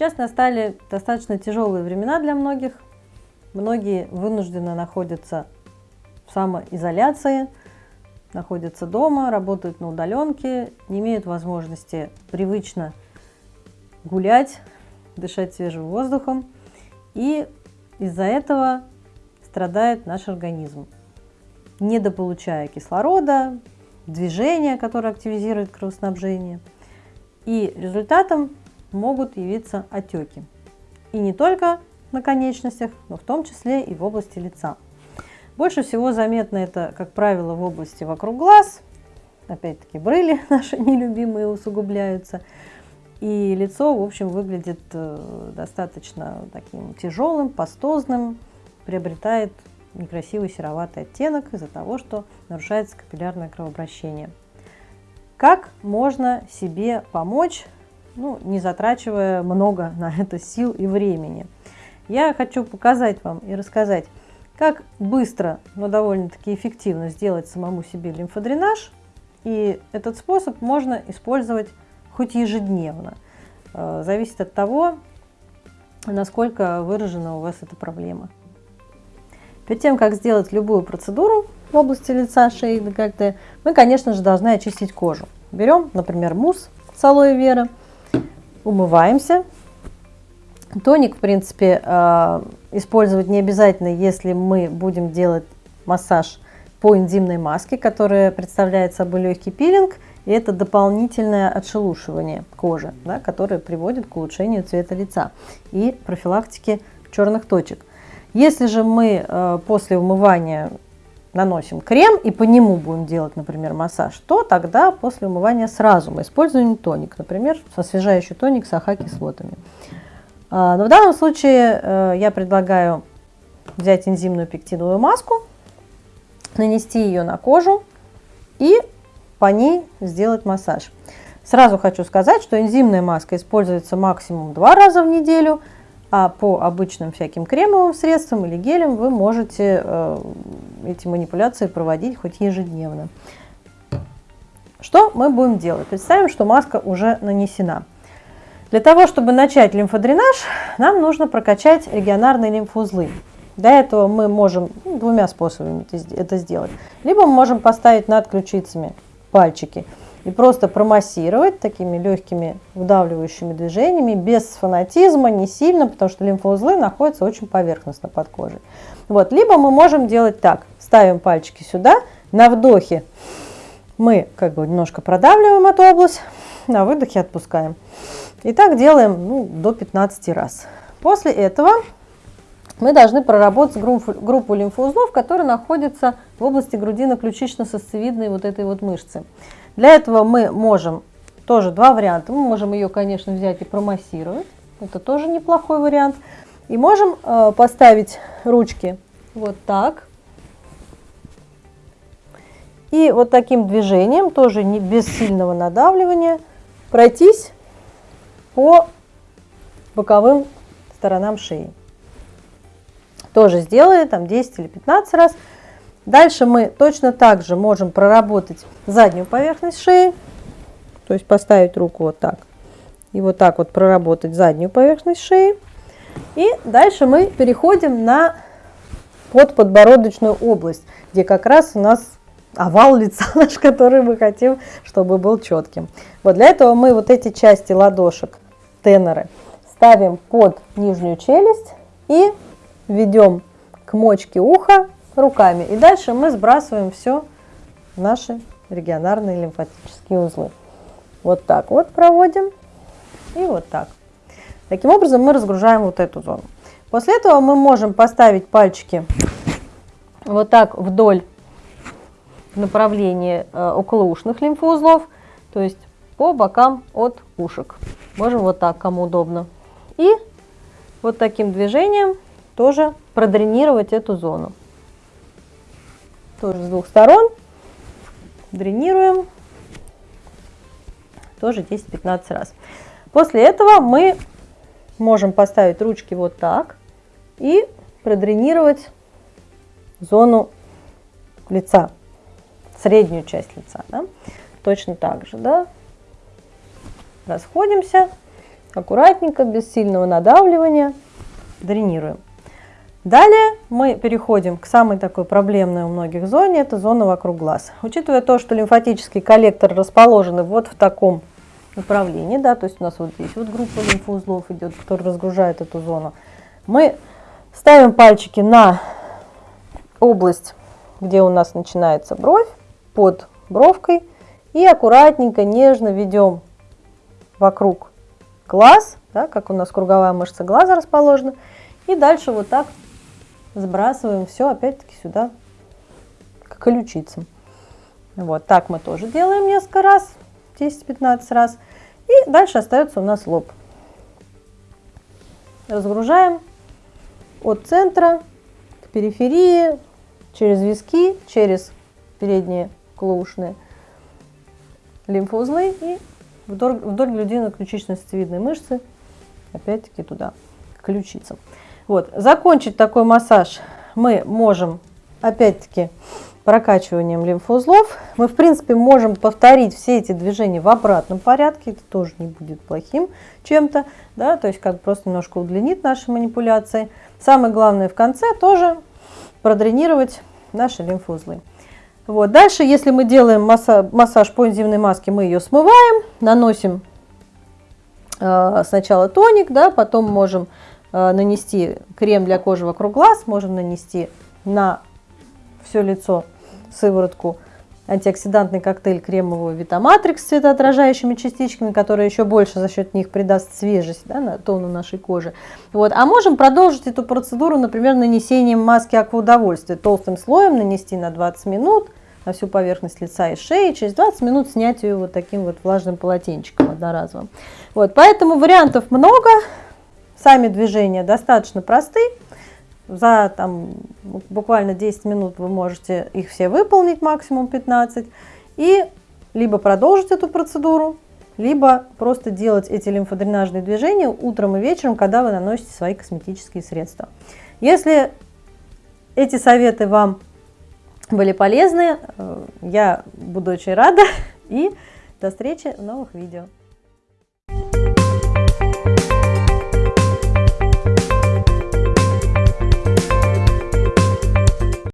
Сейчас настали достаточно тяжелые времена для многих. Многие вынуждены находятся в самоизоляции, находятся дома, работают на удаленке, не имеют возможности привычно гулять, дышать свежим воздухом. И из-за этого страдает наш организм, недополучая кислорода, движения, которое активизирует кровоснабжение. И результатом могут явиться отеки. И не только на конечностях, но в том числе и в области лица. Больше всего заметно это, как правило, в области вокруг глаз. Опять-таки брыли наши нелюбимые усугубляются. И лицо, в общем, выглядит э, достаточно таким тяжелым, пастозным, приобретает некрасивый сероватый оттенок из-за того, что нарушается капиллярное кровообращение. Как можно себе помочь, ну, не затрачивая много на это сил и времени? Я хочу показать вам и рассказать, как быстро, но довольно-таки эффективно сделать самому себе лимфодренаж. И этот способ можно использовать хоть ежедневно. Э, зависит от того, насколько выражена у вас эта проблема. Перед тем, как сделать любую процедуру в области лица, шеи декольте, мы, конечно же, должны очистить кожу. Берем, например, мусс с алоэ вера, умываемся. Тоник, в принципе, э, использовать не обязательно, если мы будем делать массаж по энзимной маске, которая представляет собой легкий пилинг – и это дополнительное отшелушивание кожи, да, которое приводит к улучшению цвета лица и профилактике черных точек. Если же мы э, после умывания наносим крем и по нему будем делать, например, массаж, то тогда после умывания сразу мы используем тоник, например, освежающий тоник с АХ-кислотами. А, но в данном случае э, я предлагаю взять энзимную пектиновую маску, нанести ее на кожу и по ней сделать массаж. Сразу хочу сказать, что энзимная маска используется максимум два раза в неделю, а по обычным всяким кремовым средствам или гелям вы можете э, эти манипуляции проводить хоть ежедневно. Что мы будем делать? Представим, что маска уже нанесена. Для того, чтобы начать лимфодренаж, нам нужно прокачать регионарные лимфоузлы. Для этого мы можем ну, двумя способами это сделать. Либо мы можем поставить над ключицами пальчики и просто промассировать такими легкими вдавливающими движениями, без фанатизма, не сильно, потому что лимфоузлы находятся очень поверхностно под кожей. Вот. Либо мы можем делать так, ставим пальчики сюда, на вдохе мы как бы немножко продавливаем эту область, на выдохе отпускаем. И так делаем ну, до 15 раз. После этого мы должны проработать группу, группу лимфоузлов, которые находятся в области грудино-ключично-сосцевидной вот этой вот мышцы. Для этого мы можем, тоже два варианта, мы можем ее, конечно, взять и промассировать, это тоже неплохой вариант. И можем э, поставить ручки вот так. И вот таким движением, тоже не без сильного надавливания, пройтись по боковым сторонам шеи тоже сделали, там 10 или 15 раз. Дальше мы точно так же можем проработать заднюю поверхность шеи, то есть поставить руку вот так и вот так вот проработать заднюю поверхность шеи. И дальше мы переходим на подподбородочную область, где как раз у нас овал лица наш, который мы хотим, чтобы был четким. Вот для этого мы вот эти части ладошек, теноры, ставим под нижнюю челюсть и ведем к мочке уха руками. И дальше мы сбрасываем все в наши регионарные лимфатические узлы. Вот так вот проводим и вот так. Таким образом мы разгружаем вот эту зону. После этого мы можем поставить пальчики вот так вдоль направления э, околоушных лимфоузлов, то есть по бокам от ушек. Можем вот так, кому удобно. И вот таким движением тоже продренировать эту зону. Тоже с двух сторон дренируем, тоже 10-15 раз. После этого мы можем поставить ручки вот так и продренировать зону лица, среднюю часть лица. Да? Точно так же. Да? Расходимся аккуратненько, без сильного надавливания дренируем. Далее мы переходим к самой такой проблемной у многих зоне, это зона вокруг глаз. Учитывая то, что лимфатические коллекторы расположены вот в таком направлении, да, то есть у нас вот здесь вот группа лимфоузлов идет, который разгружает эту зону, мы ставим пальчики на область, где у нас начинается бровь, под бровкой, и аккуратненько, нежно ведем вокруг глаз, да, как у нас круговая мышца глаза расположена, и дальше вот так сбрасываем все опять-таки сюда, к ключицам. Вот так мы тоже делаем несколько раз, 10-15 раз. И дальше остается у нас лоб. Разгружаем от центра к периферии, через виски, через передние клоушные лимфоузлы и вдоль, вдоль грудино-ключично-сосцевидной мышцы, опять-таки туда, к ключицам. Вот. Закончить такой массаж мы можем, опять-таки, прокачиванием лимфоузлов. Мы, в принципе, можем повторить все эти движения в обратном порядке. Это тоже не будет плохим чем-то. Да? То есть, как просто немножко удлинит наши манипуляции. Самое главное в конце тоже продренировать наши лимфоузлы. Вот. Дальше, если мы делаем массаж, массаж по энзимной маске, мы ее смываем, наносим э, сначала тоник, да, потом можем нанести крем для кожи вокруг глаз, можем нанести на все лицо сыворотку антиоксидантный коктейль кремового Витаматрикс с цветоотражающими частичками, который еще больше за счет них придаст свежесть да, на тону нашей кожи. Вот. А можем продолжить эту процедуру, например, нанесением маски акваудовольствия. Толстым слоем нанести на 20 минут на всю поверхность лица и шеи, через 20 минут снять ее вот таким вот влажным полотенчиком одноразовым. Вот. Поэтому вариантов много. Сами движения достаточно просты. За там, буквально 10 минут вы можете их все выполнить, максимум 15. И либо продолжить эту процедуру, либо просто делать эти лимфодренажные движения утром и вечером, когда вы наносите свои косметические средства. Если эти советы вам были полезны, э, я буду очень рада и до встречи в новых видео.